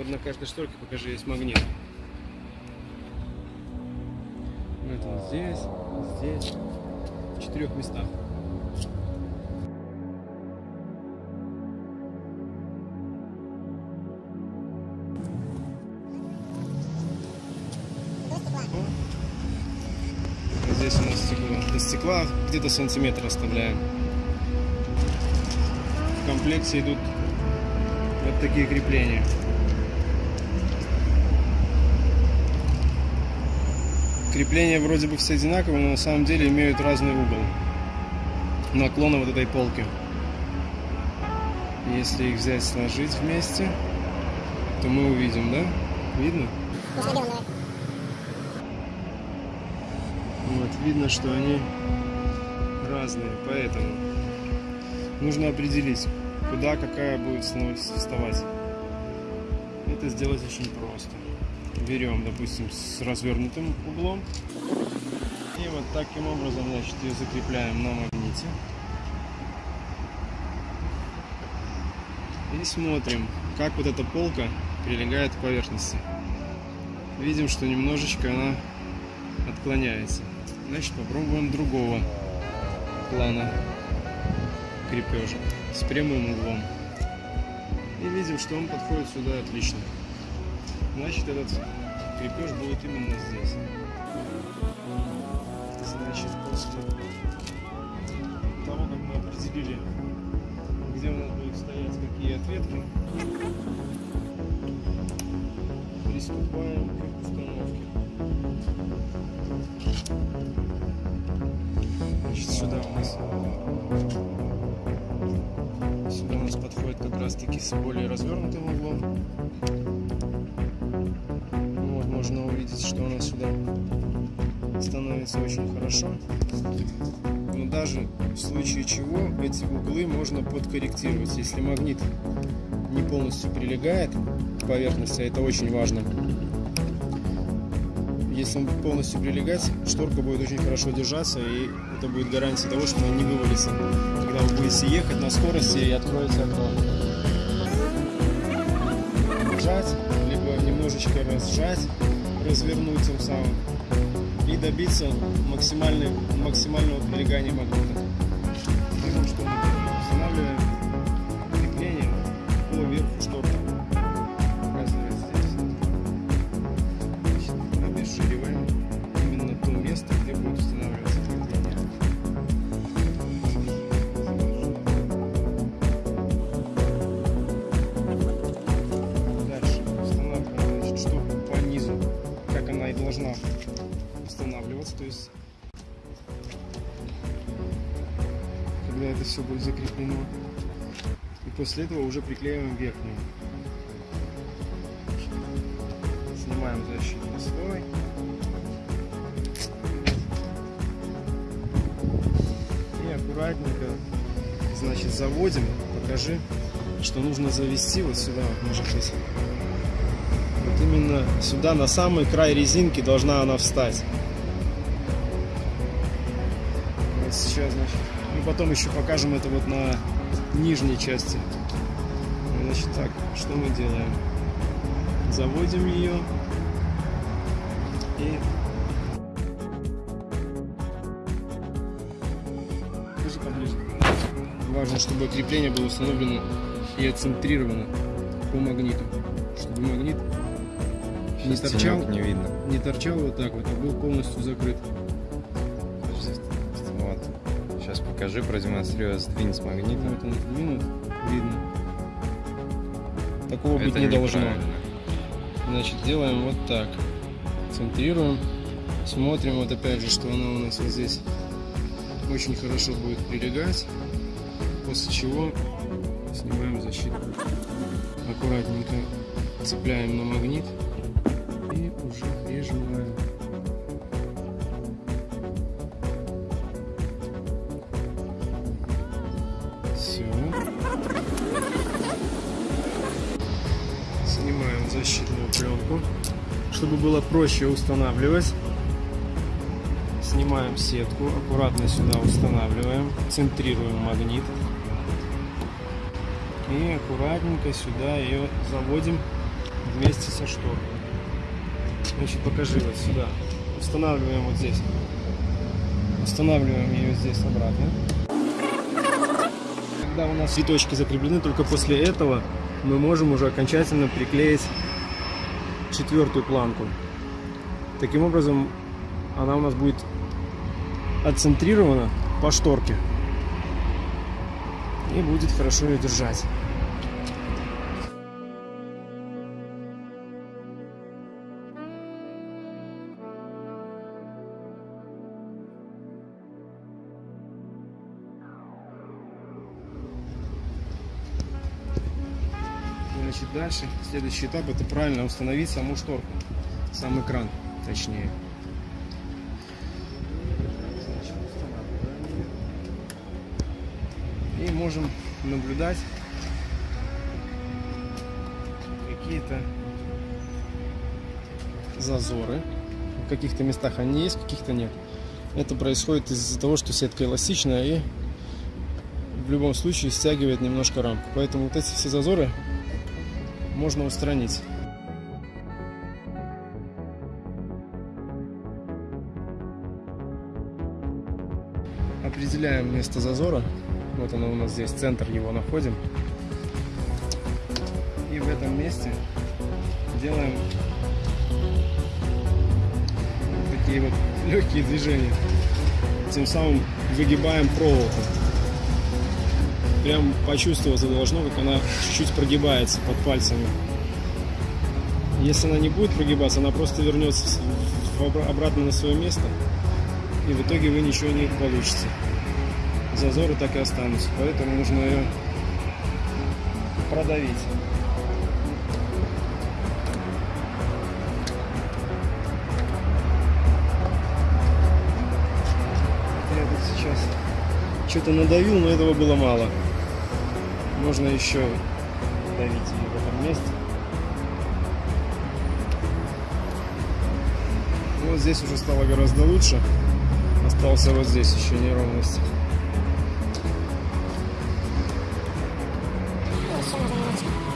Вот на каждой шторке, покажи, есть магнит. Вот он здесь, здесь, в четырех местах. Здесь у нас стекло. До стекла где-то сантиметр оставляем. В комплекте идут вот такие крепления. Крепления вроде бы все одинаковые, но на самом деле имеют разный угол наклона вот этой полки. Если их взять, сложить вместе, то мы увидим, да? Видно? Вот, видно, что они разные, поэтому нужно определить, куда какая будет вставать. Это сделать очень просто. Берем, допустим, с развернутым углом. И вот таким образом, значит, ее закрепляем на магните. И смотрим, как вот эта полка прилегает к поверхности. Видим, что немножечко она отклоняется. Значит, попробуем другого плана крепежа с прямым углом. И видим, что он подходит сюда отлично. Значит, этот крепеж будет именно здесь. Значит, после того, как мы определили, где у нас будут стоять какие ответки, приступаем к установке. Значит, сюда у нас сюда у нас подходит как раз таки с более развернутым углом. Что она сюда становится очень хорошо. Но даже в случае чего эти углы можно подкорректировать. Если магнит не полностью прилегает к поверхности, а это очень важно. Если он полностью прилегать, шторка будет очень хорошо держаться, и это будет гарантия того, что она не вывалится, когда вы будете ехать на скорости и откроете окно. Сжать, либо немножечко разжать, развернуть тем самым и добиться максимального прилегания магнита. Должна устанавливаться, то есть когда это все будет закреплено. И после этого уже приклеиваем верхнюю. Снимаем защитный слой. И аккуратненько, значит, заводим. Покажи, что нужно завести вот сюда, вот, может быть. Именно сюда, на самый край резинки должна она встать. Вот сейчас, значит. И потом еще покажем это вот на нижней части. Значит так, что мы делаем? Заводим ее. И... Поближе. Важно, чтобы крепление было установлено и отцентрировано по магниту. Чтобы магнит не Сейчас торчал, не видно. не торчал вот так вот, а был полностью закрыт. Вот. Сейчас покажи, продемонстрирую, сдвинь с магнита. Вот он сдвинут, видно. Такого быть Это не должно. Значит, делаем вот так. Центрируем. Смотрим вот опять же, что она у нас вот здесь очень хорошо будет прилегать. После чего снимаем защиту. Аккуратненько цепляем на магнит уже прижимаем. Все. Снимаем защитную пленку, чтобы было проще устанавливать. Снимаем сетку, аккуратно сюда устанавливаем, центрируем магнит. И аккуратненько сюда ее заводим вместе со шторкой. Значит, покажи вот сюда. Устанавливаем вот здесь. Устанавливаем ее здесь обратно. Когда у нас цветочки закреплены, только после этого мы можем уже окончательно приклеить четвертую планку. Таким образом, она у нас будет отцентрирована по шторке и будет хорошо ее держать. Значит, дальше, следующий этап, это правильно установить саму шторку, сам экран, точнее. И можем наблюдать какие-то зазоры. В каких-то местах они есть, в каких-то нет. Это происходит из-за того, что сетка эластичная и в любом случае стягивает немножко рамку. Поэтому вот эти все зазоры можно устранить. Определяем место зазора. Вот оно у нас здесь, центр его находим. И в этом месте делаем такие вот легкие движения. Тем самым выгибаем проволоку. Прям почувствоваться должно, как она чуть-чуть прогибается под пальцами. Если она не будет прогибаться, она просто вернется обратно на свое место. И в итоге вы ничего не получите. Зазоры так и останутся. Поэтому нужно ее продавить. Сейчас что-то надавил, но этого было мало. Можно еще давить ее в этом месте. Вот здесь уже стало гораздо лучше. Остался вот здесь еще неровность. Значит,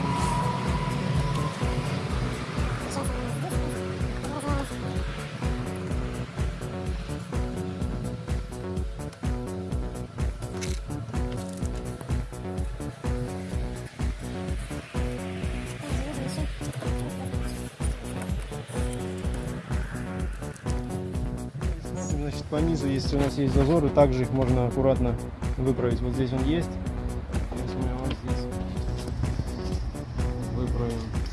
по низу, если у нас есть зазоры, также их можно аккуратно выправить. Вот здесь он есть. Сейчас мы его здесь выправим.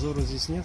Зазора здесь нет.